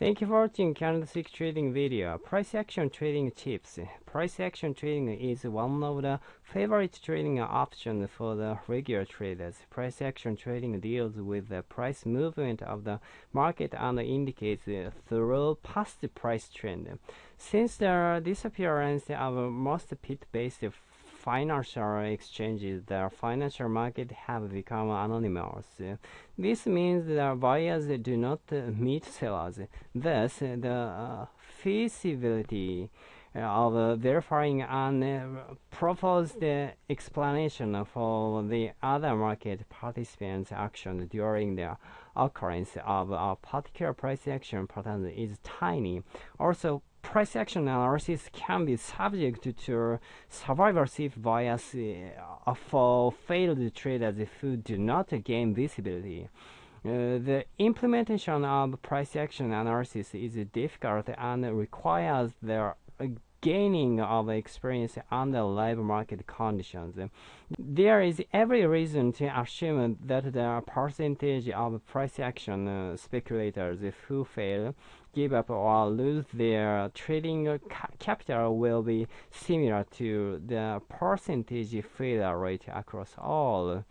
Thank you for watching candlestick trading video. Price action trading tips. Price action trading is one of the favorite trading options for the regular traders. Price action trading deals with the price movement of the market and indicates through past price trend. Since the disappearance of most pit-based financial exchanges, the financial market have become anonymous. This means that buyers do not meet sellers. Thus, the uh, feasibility of verifying and proposed explanation for the other market participants' action during the occurrence of a particular price action pattern is tiny. Also, price action analysis can be subject to survivorship bias uh, for failed traders who do not gain visibility. Uh, the implementation of price action analysis is difficult and requires the gaining of experience under live market conditions. There is every reason to assume that the percentage of price action uh, speculators who fail, give up, or lose their trading ca capital will be similar to the percentage failure rate across all.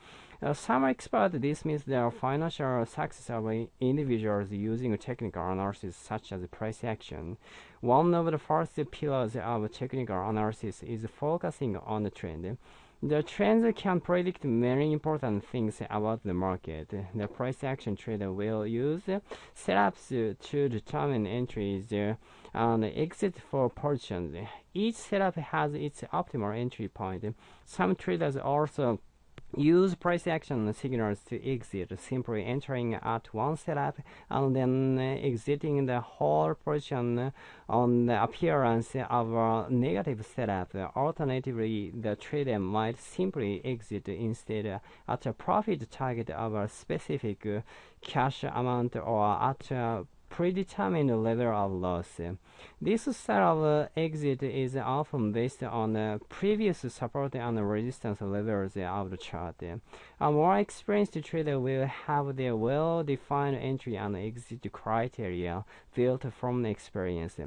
Some experts dismiss the financial success of individuals using technical analysis such as price action. One of the first pillars of technical analysis is focusing on the trend. The trends can predict many important things about the market. The price action trader will use setups to determine entries and exit for positions. Each setup has its optimal entry point. Some traders also Use price action signals to exit, simply entering at one setup and then exiting the whole position on the appearance of a negative setup. Alternatively, the trader might simply exit instead at a profit target of a specific cash amount or at a predetermined level of loss. This style of exit is often based on the previous support and resistance levels of the chart. A more experienced trader will have their well-defined entry and exit criteria built from experience.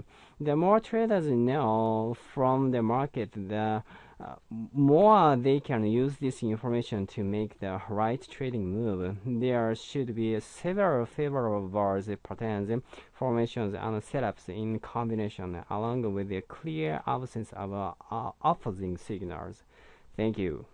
The more traders know from the market, the uh, more they can use this information to make the right trading move. There should be several favorable bars, patterns, formations, and setups in combination, along with a clear absence of uh, opposing signals. Thank you.